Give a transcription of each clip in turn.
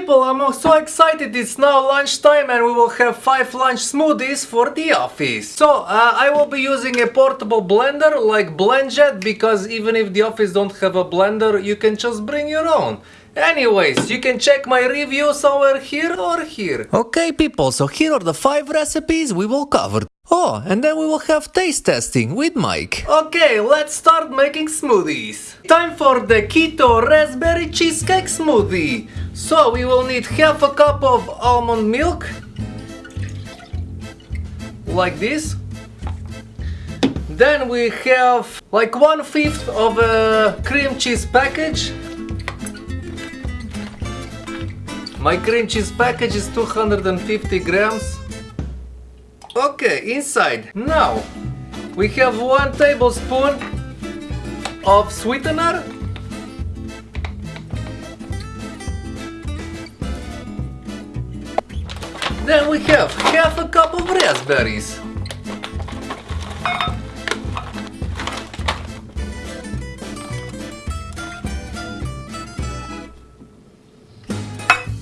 people, I'm so excited. It's now lunchtime and we will have 5 lunch smoothies for the office. So, uh, I will be using a portable blender like BlendJet because even if the office don't have a blender, you can just bring your own. Anyways, you can check my review somewhere here or here. Okay people, so here are the 5 recipes we will cover. Oh, and then we will have taste testing with Mike. Okay, let's start making smoothies. Time for the keto raspberry cheesecake smoothie. So we will need half a cup of almond milk. Like this. Then we have like one fifth of a cream cheese package. My cream cheese package is 250 grams. Okay, inside. Now, we have one tablespoon of sweetener. Then we have half a cup of raspberries.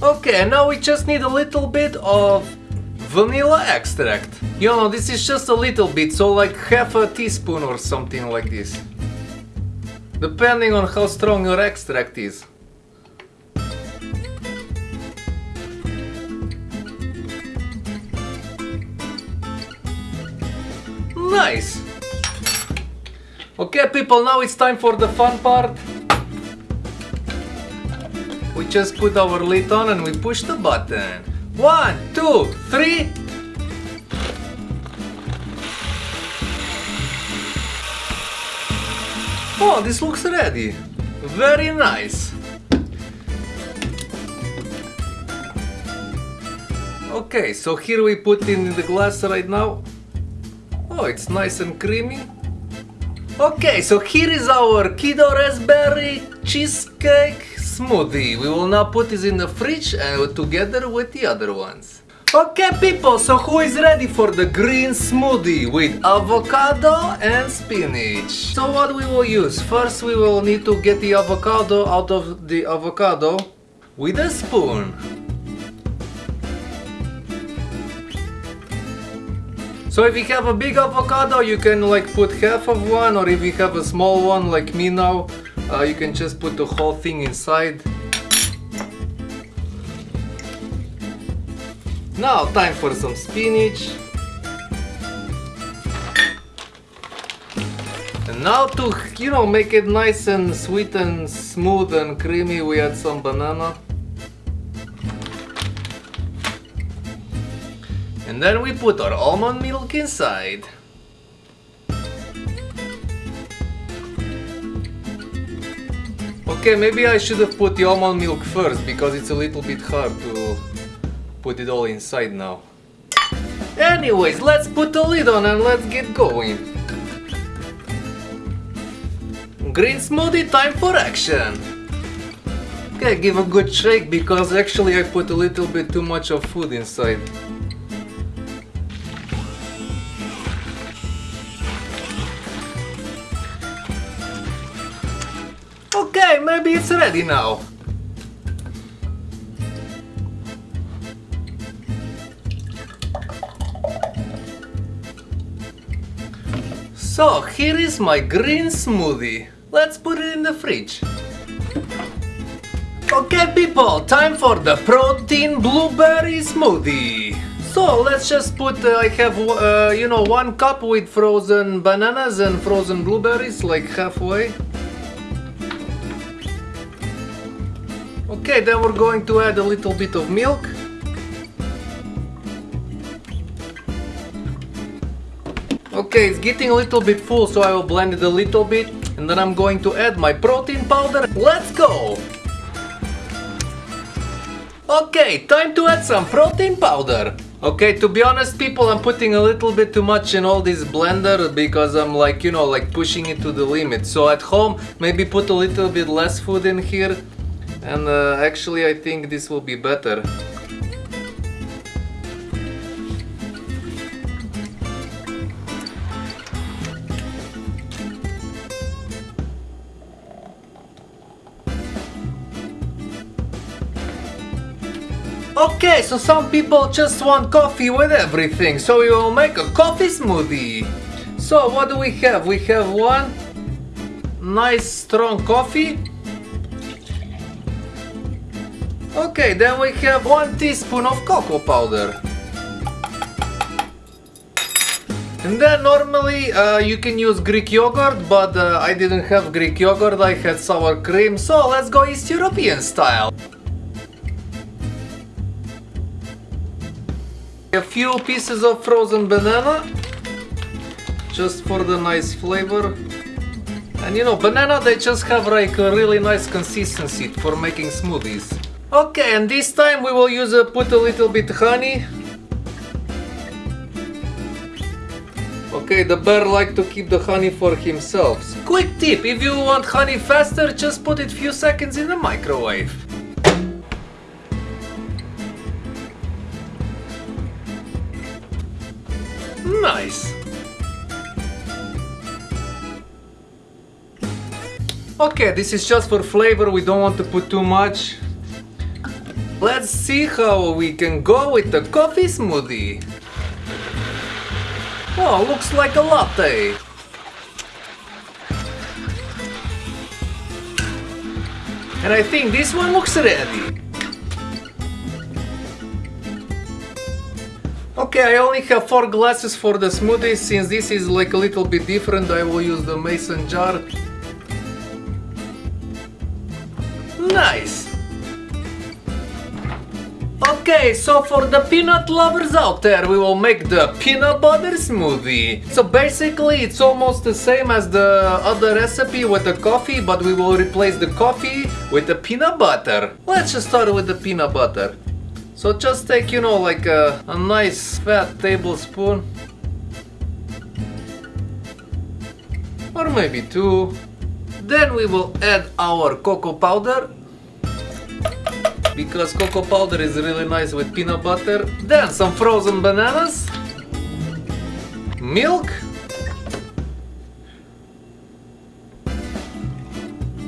Okay, now we just need a little bit of vanilla extract. You know, this is just a little bit, so like half a teaspoon or something like this. Depending on how strong your extract is. Nice! Okay people, now it's time for the fun part. We just put our lid on and we push the button. One, two, three. Oh, this looks ready. Very nice. Okay, so here we put in the glass right now. Oh, it's nice and creamy. Okay, so here is our keto raspberry cheesecake smoothie. We will now put this in the fridge and together with the other ones. Okay people, so who is ready for the green smoothie with avocado and spinach? So what we will use? First we will need to get the avocado out of the avocado with a spoon. So if you have a big avocado, you can like put half of one or if you have a small one like me now, uh, you can just put the whole thing inside. Now time for some spinach. And now to, you know, make it nice and sweet and smooth and creamy, we add some banana. And then we put our almond milk inside. Okay, maybe I should have put the almond milk first because it's a little bit hard to put it all inside now. Anyways, let's put the lid on and let's get going. Green smoothie time for action. Okay, give a good shake because actually I put a little bit too much of food inside. It's ready now. So, here is my green smoothie. Let's put it in the fridge. Okay people, time for the protein blueberry smoothie. So let's just put, uh, I have, uh, you know, one cup with frozen bananas and frozen blueberries, like halfway. Okay, then we're going to add a little bit of milk. Okay, it's getting a little bit full, so I will blend it a little bit. And then I'm going to add my protein powder. Let's go! Okay, time to add some protein powder. Okay, to be honest people, I'm putting a little bit too much in all this blender because I'm like, you know, like pushing it to the limit. So at home, maybe put a little bit less food in here. And uh, actually I think this will be better. Okay, so some people just want coffee with everything, so we will make a coffee smoothie. So what do we have? We have one nice strong coffee. Okay, then we have one teaspoon of cocoa powder. And then normally uh, you can use Greek yogurt, but uh, I didn't have Greek yogurt, I had sour cream, so let's go East European style. A few pieces of frozen banana, just for the nice flavor. And you know, banana they just have like a really nice consistency for making smoothies. Okay, and this time we will use a, put a little bit honey. Okay, the bear like to keep the honey for himself. Quick tip, if you want honey faster, just put it few seconds in the microwave. Nice. Okay, this is just for flavor, we don't want to put too much. Let's see how we can go with the coffee smoothie. Oh, looks like a latte. And I think this one looks ready. Okay, I only have 4 glasses for the smoothie, since this is like a little bit different, I will use the mason jar. Nice! Okay, so for the peanut lovers out there, we will make the peanut butter smoothie. So basically, it's almost the same as the other recipe with the coffee, but we will replace the coffee with the peanut butter. Let's just start with the peanut butter. So just take, you know, like a, a nice fat tablespoon. Or maybe two. Then we will add our cocoa powder. Because cocoa powder is really nice with peanut butter. Then some frozen bananas. Milk.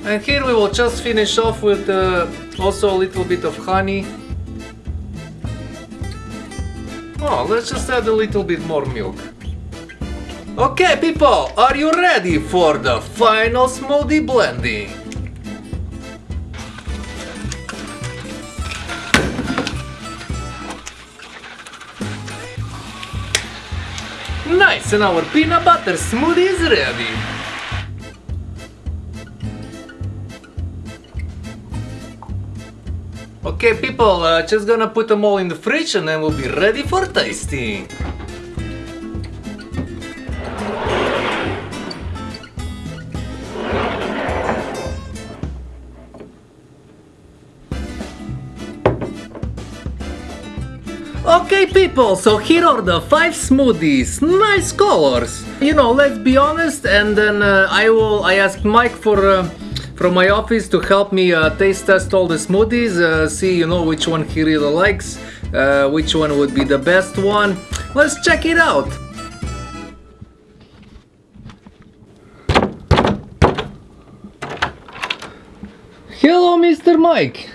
And here we will just finish off with uh, also a little bit of honey. Oh, let's just add a little bit more milk. Okay people, are you ready for the final smoothie blending? Nice, and our peanut butter smoothie is ready. Okay people, uh, just gonna put them all in the fridge and then we'll be ready for tasting. Okay people, so here are the 5 smoothies, nice colors. You know, let's be honest and then uh, I will, I asked Mike for uh, from my office to help me uh, taste test all the smoothies, uh, see you know which one he really likes, uh, which one would be the best one. Let's check it out. Hello Mr. Mike.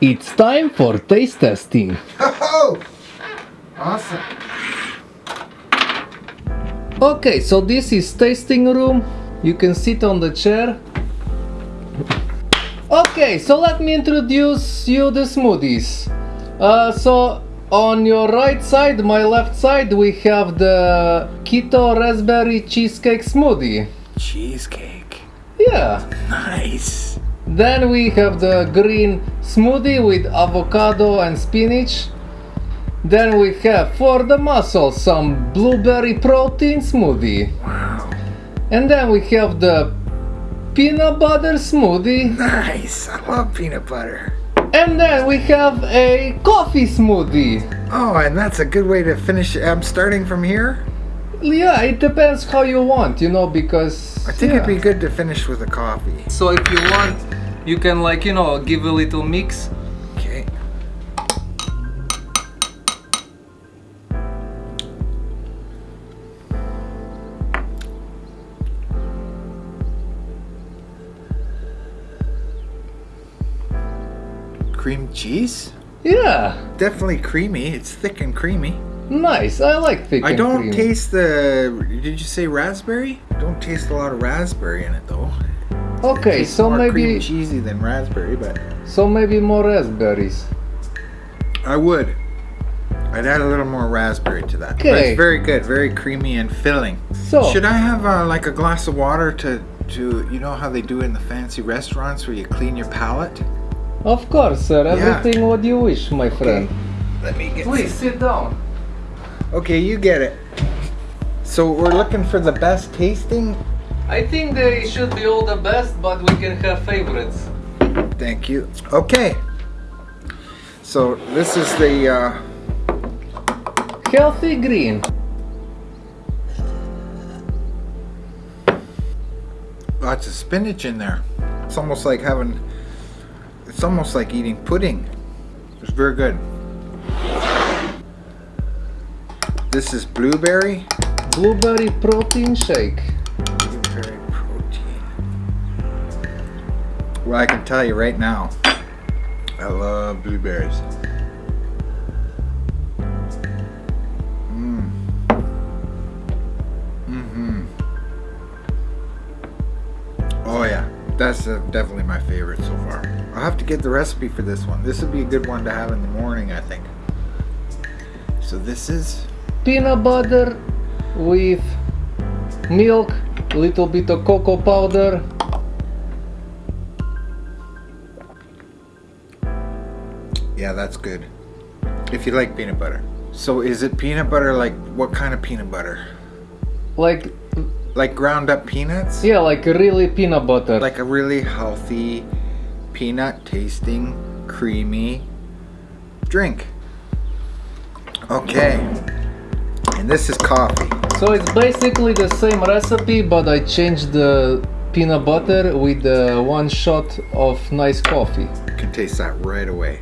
It's time for taste testing. Oh, awesome. Okay, so this is tasting room. You can sit on the chair. Okay, so let me introduce you the smoothies. Uh, so on your right side, my left side, we have the keto raspberry cheesecake smoothie. Cheesecake. Yeah. Nice. Then we have the green smoothie with avocado and spinach. Then we have for the muscle some blueberry protein smoothie. Wow. And then we have the peanut butter smoothie. Nice. I love peanut butter. And then we have a coffee smoothie. Oh, and that's a good way to finish. I'm starting from here. Yeah, it depends how you want, you know, because. I think yeah. it'd be good to finish with a coffee. So if you want, you can, like, you know, give a little mix. Cream cheese? Yeah, Definitely creamy. It's thick and creamy. nice. I like thick I don't creamy. taste the. Did you say raspberry? Don't taste a lot of raspberry in it though. Okay, so more cream maybe cheesy than raspberry, but so maybe more raspberries. I would. I'd add a little more raspberry to that. But Okay. it's very good, very creamy and filling. So Should I have uh, like a glass of water to to you know how they do in the fancy restaurants where you clean your palate? Of course, sir. Yeah. Everything what you wish, my friend. Let me get. Please sit down. Okay, you get it. So we're looking for the best tasting. I think they should be all the best, but we can have favorites. Thank you. Okay. So this is the. Uh, Healthy green. lots of spinach in there. It's almost like having. It's almost like eating pudding. It's very good. This is blueberry. Blueberry protein shake. Blueberry protein. Well, I can tell you right now, I love blueberries. That's uh, definitely my favorite so far. I'll have to get the recipe for this one. This would be a good one to have in the morning, I think. So this is Peanut butter with milk, a little bit of cocoa powder. Yeah, that's good. If you like peanut butter. So is it peanut butter like what kind of peanut butter? Like, Like ground up peanuts? yeah, like really peanut butter. Like a really healthy peanut tasting creamy drink. Okay. And this is coffee. So it's basically the same recipe, but I changed the peanut butter with the one shot of nice coffee. You can taste that right away.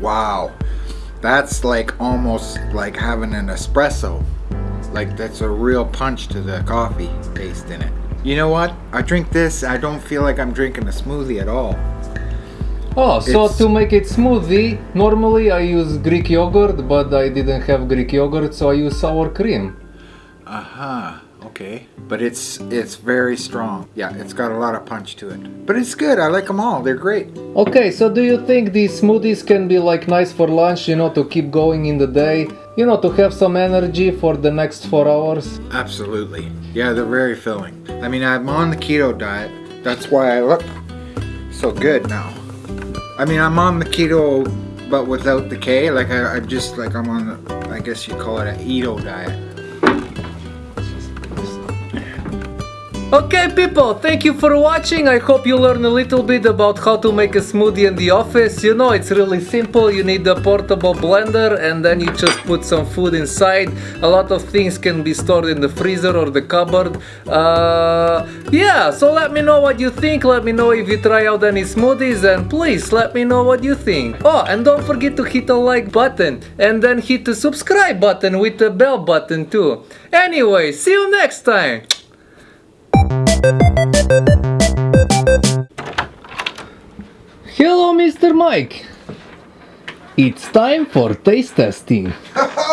Wow. That's like almost like having an espresso. Like that's a real punch to the coffee taste in it. You know what? I drink this, I don't feel like I'm drinking a smoothie at all. Oh, so It's- to make it smoothie, normally I use Greek yogurt, but I didn't have Greek yogurt, so I use sour cream. Uh-huh. Okay. But it's it's very strong. Yeah, it's got a lot of punch to it. But it's good. I like them all. They're great. Okay, so do you think these smoothies can be like nice for lunch, you know, to keep going in the day, you know, to have some energy for the next four hours? Absolutely. Yeah, they're very filling. I mean, I'm on the keto diet. That's why I look so good now. I mean, I'm on the keto, but without the K. Like, I, I'm just like, I'm on, the, I guess you call it an Edo diet. Okay people, thank you for watching. I hope you learned a little bit about how to make a smoothie in the office. You know, it's really simple. You need a portable blender and then you just put some food inside. A lot of things can be stored in the freezer or the cupboard. Uh, yeah, so let me know what you think. Let me know if you try out any smoothies and please let me know what you think. Oh, and don't forget to hit the like button and then hit the subscribe button with the bell button too. Anyway, see you next time. Hello, Mr. Mike. It's time for taste testing. Oh,